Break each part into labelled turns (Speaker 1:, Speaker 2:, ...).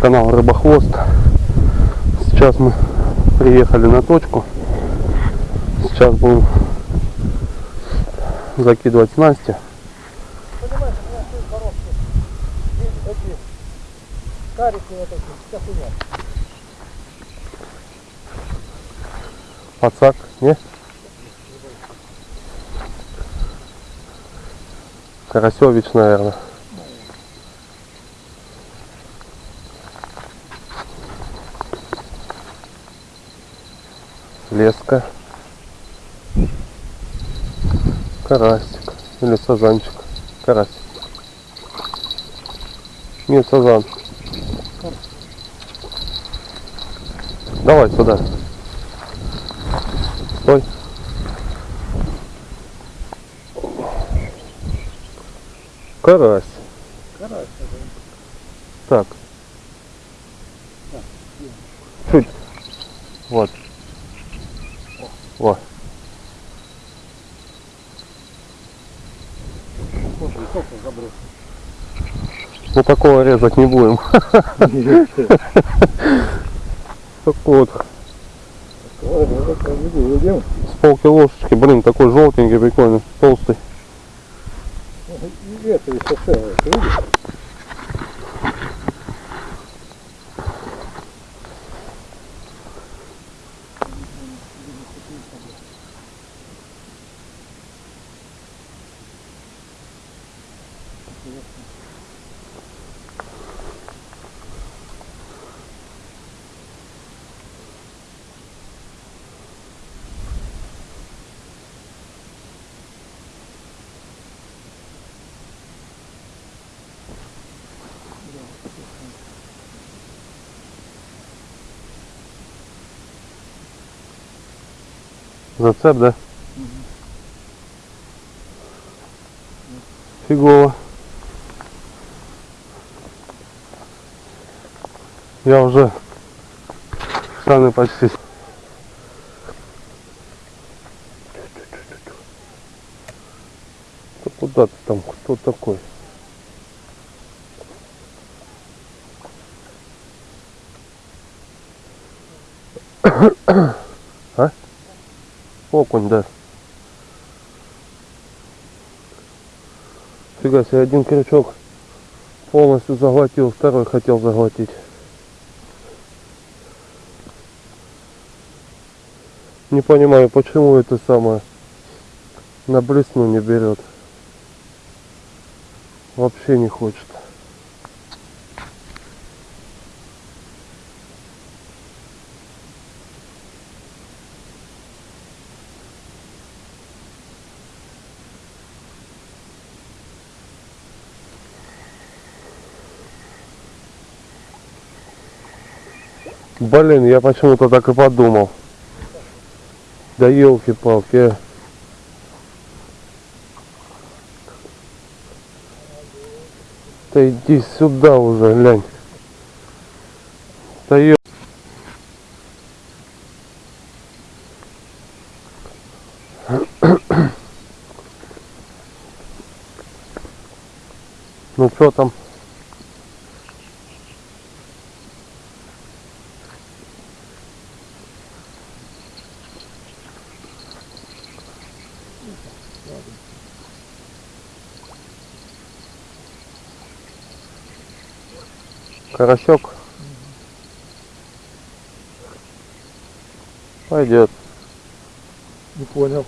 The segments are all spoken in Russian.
Speaker 1: канал Рыбохвост. Сейчас мы приехали на точку. Сейчас будем закидывать снасти. Пацак, не? Карасевич, наверное. Леска. Карасик. Или сазанчик. Карасик. Нет, сазан. Давай сюда. Стой. Карась.
Speaker 2: Карась.
Speaker 1: Так. Чуть. Вот. Вот.
Speaker 2: Заброс?
Speaker 1: Ну такого резать не будем. Вот
Speaker 2: вот так идем.
Speaker 1: с полкилошечки, блин, такой желтенький, прикольный, толстый.
Speaker 2: И это еще целое, видишь?
Speaker 1: Зацеп, да? Я уже штаны почти. Да Куда ты там? Кто такой? А? Окунь, да. Фига себе, один крючок полностью заглотил, второй хотел заглотить. Не понимаю, почему это самое на блесну не берет. Вообще не хочет. Блин, я почему-то так и подумал. Да елки-палки. Да иди сюда уже, глянь. Да ё... Ну что там? Карасек. Пойдет.
Speaker 2: Не понял.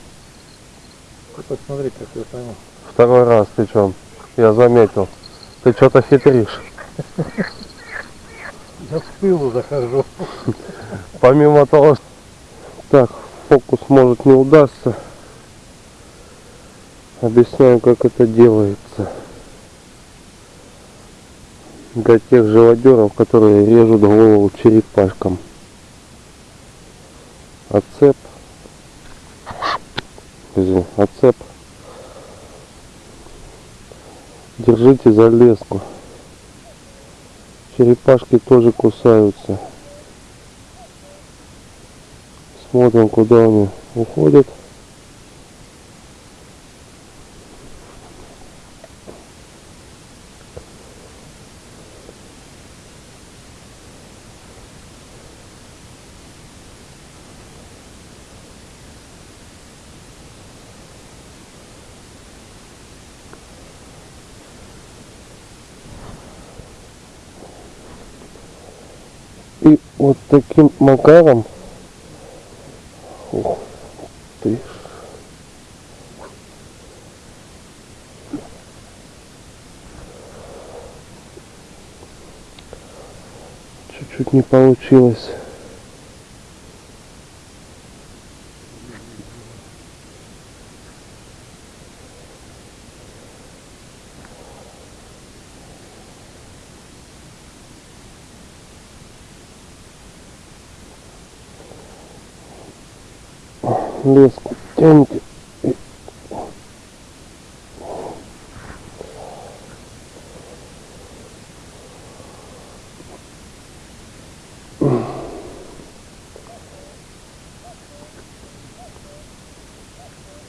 Speaker 2: Ты посмотри, как я пойму.
Speaker 1: Второй раз причем. Я заметил. Ты что-то хитришь.
Speaker 2: Я в пылу захожу.
Speaker 1: Помимо того, что так, фокус может не удастся, объясняю, как это делается. Для тех живодеров, которые режут голову черепашкам. Отцеп. Отцеп. Держите за леску. Черепашки тоже кусаются. Смотрим, куда они уходят. И вот таким макаром Ух ты. Чуть-чуть не получилось. леску тянете. и-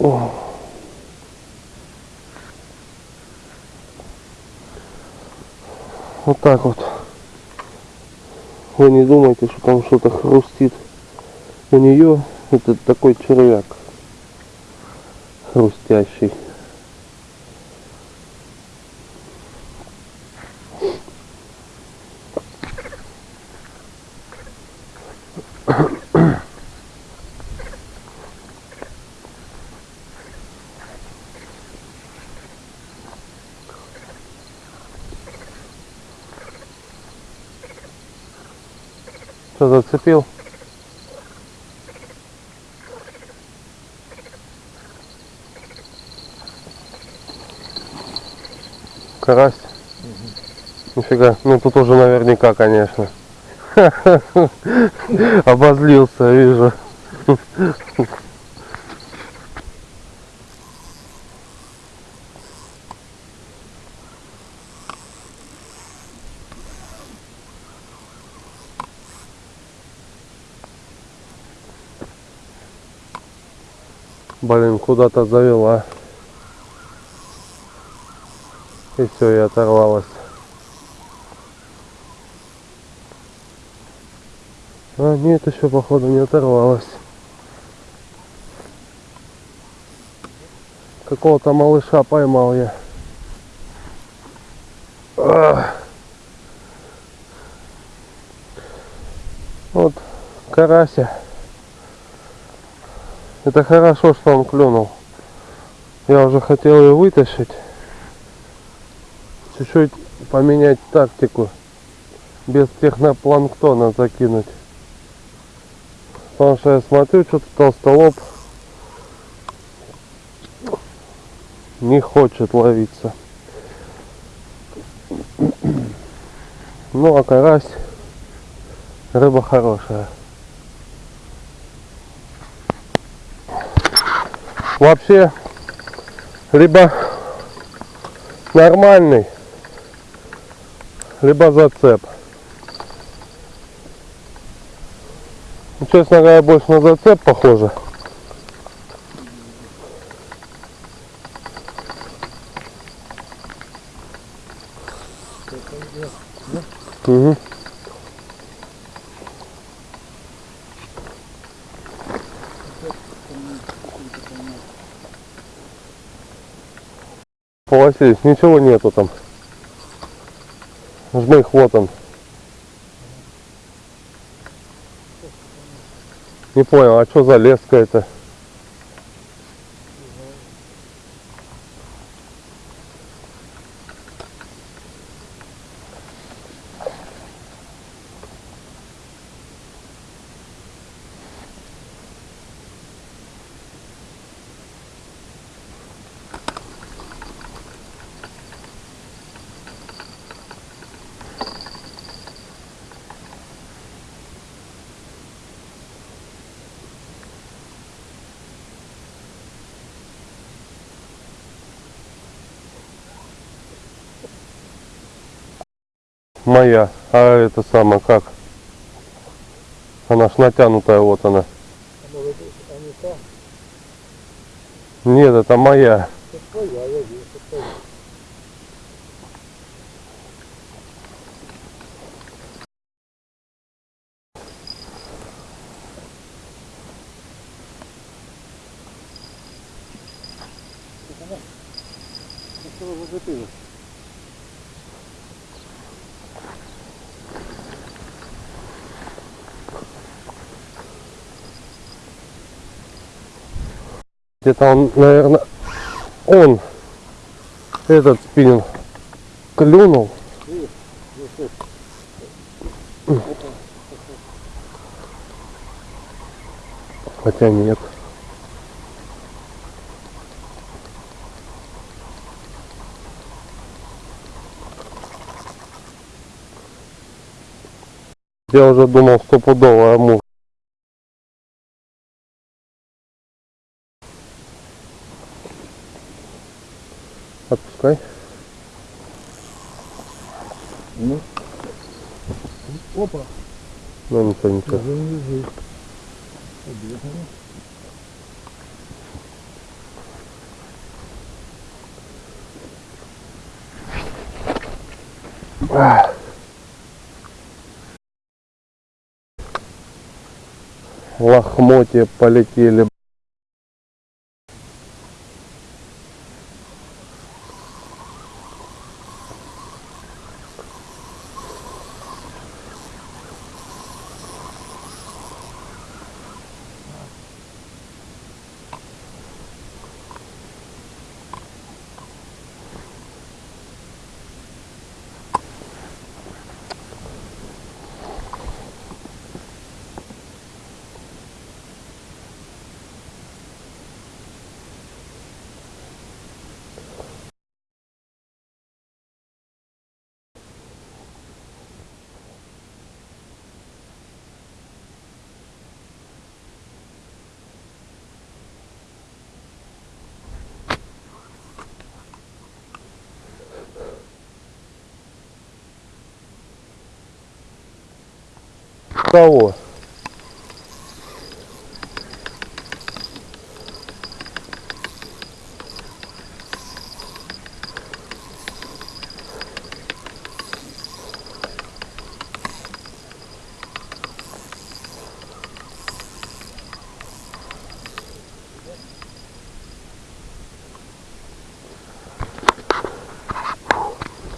Speaker 1: О. Вот так вот. Вы не думайте, что там что-то хрустит. У нее это такой червяк хрустящий. Что зацепил? Карась? Нифига. Ну тут уже наверняка, конечно. Обозлился, вижу. Блин, куда-то завела. И все, и оторвалась. А, нет, еще походу не оторвалась. Какого-то малыша поймал я. Ах. Вот карася. Это хорошо, что он клюнул. Я уже хотел ее вытащить. Чуть-чуть поменять тактику. Без технопланктона закинуть. Потому что я смотрю, что-то толстолоб не хочет ловиться. Ну а карась рыба хорошая. Вообще либо нормальный, либо зацеп. Ну, честно говоря, больше на зацеп похоже. Угу. Василий, ничего нету там. Жмых, вот он. Не понял, а что за леска это? Моя. А это самое как? Она ж натянутая, вот она. Нет, это моя.
Speaker 2: Это твоя,
Speaker 1: Где-то он, наверное, он, этот спиннинг, клюнул. Хотя нет. Я уже думал стопудово амур. Отпускай.
Speaker 2: Ну. Опа.
Speaker 1: Ну ничего, ничего.
Speaker 2: Уже не лежит. Побегали.
Speaker 1: Лохмотья полетели. Кого?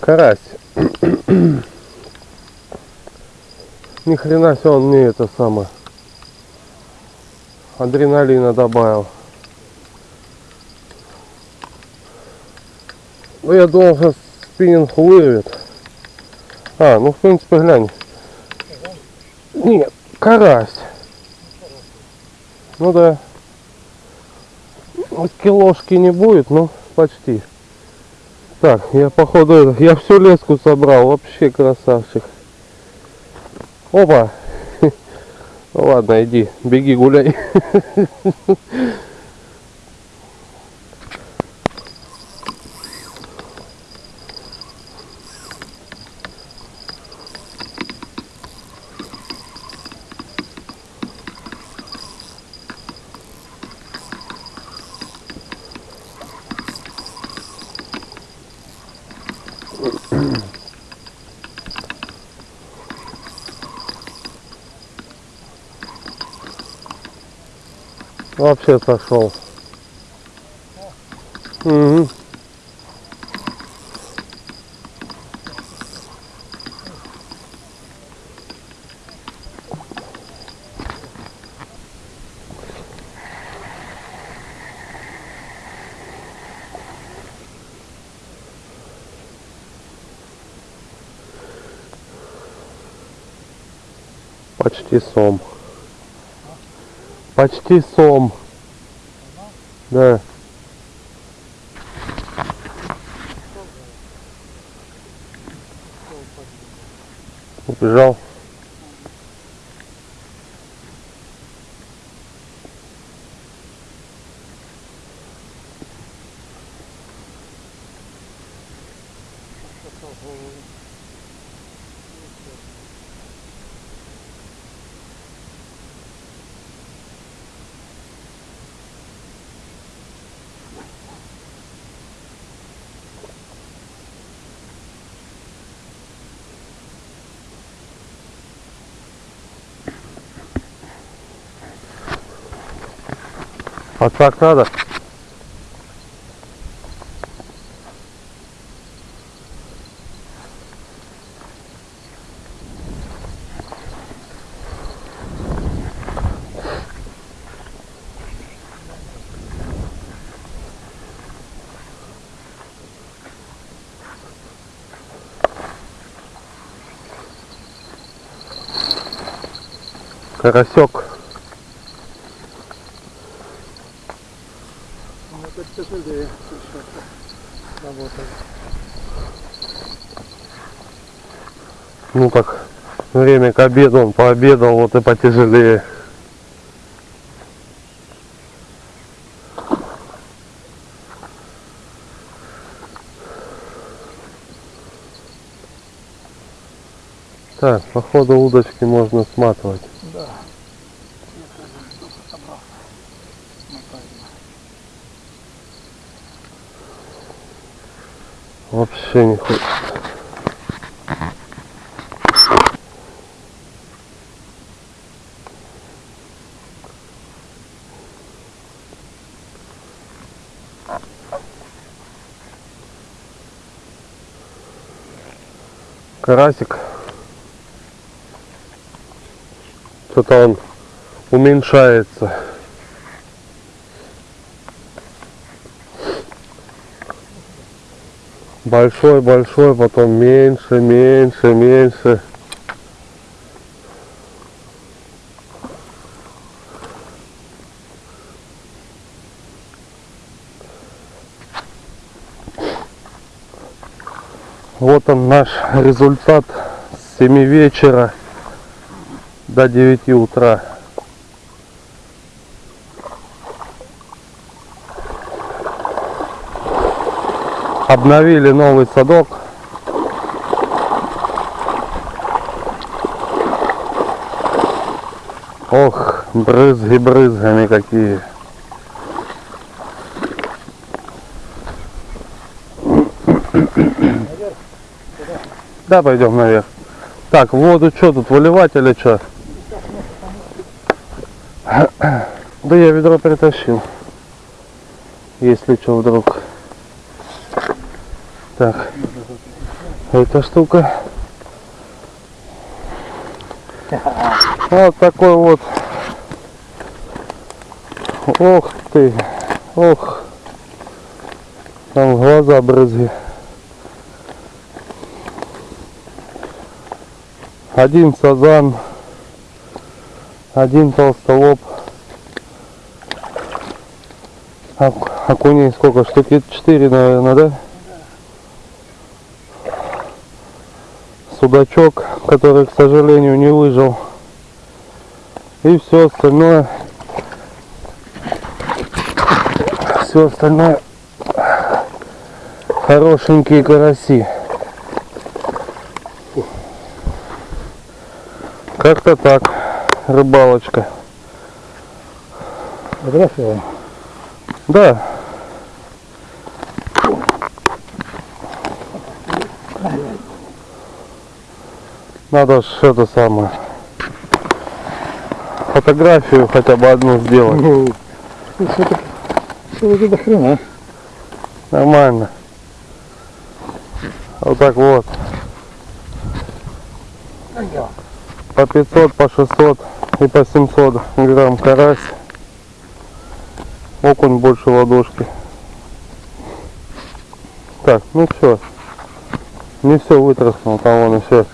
Speaker 1: Карась. Ни хрена себе он мне это самое. Адреналина добавил. Ну я думал, что спиннинг вырвет. А, ну в принципе глянь. Нет, карась. Ну да. Ну, Килошки не будет, ну почти. Так, я походу я всю леску собрал, вообще красавчик. Опа! Ну ладно, иди, беги гуляй. Вообще сошел. Мгм. Почти сом. Почти сом. Да. Убежал. А так надо? Карасек.
Speaker 2: Ну, это тяжелее еще работает.
Speaker 1: Ну так, время к обеду он пообедал, вот и потяжелее. Так, походу удочки можно сматывать.
Speaker 2: Да.
Speaker 1: Вообще не хочет. Карасик. Что-то он уменьшается. Большой, большой, потом меньше, меньше, меньше. Вот он наш результат с 7 вечера до 9 утра. Обновили новый садок. Ох, брызги брызгами какие. Да, пойдем наверх. Так, воду что тут, выливать или что? Да я ведро притащил. Если что вдруг. Так. Эта штука. Вот такой вот. Ох ты. Ох. Там глаза брызги. Один сазан. Один толстолоб. Ок- Окуней сколько? Штуки 4, наверное, да? Судачок, который, к сожалению, не выжил. И все остальное. Все остальное хорошенькие караси. Как-то так, рыбалочка.
Speaker 2: Фотографировал?
Speaker 1: Да. Надо ж это самое. Фотографию хотя бы одну сделать.
Speaker 2: Ну? Что до хрена?
Speaker 1: Нормально. Вот так вот. По 500, по 600 и по 700 грамм карась. Окунь больше ладошки. Так, ну все. Не все вытряхнул, там вон еще.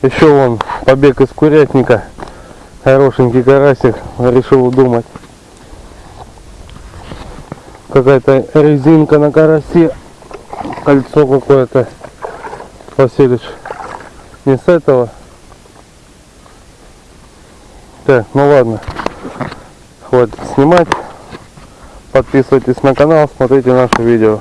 Speaker 1: Еще вон побег из курятника. Хорошенький карасик. Решил думать. Какая-то резинка на карасе. Кольцо какое-то. Василич. Не с этого. Так, ну ладно. Хватит снимать. Подписывайтесь на канал, смотрите наши видео.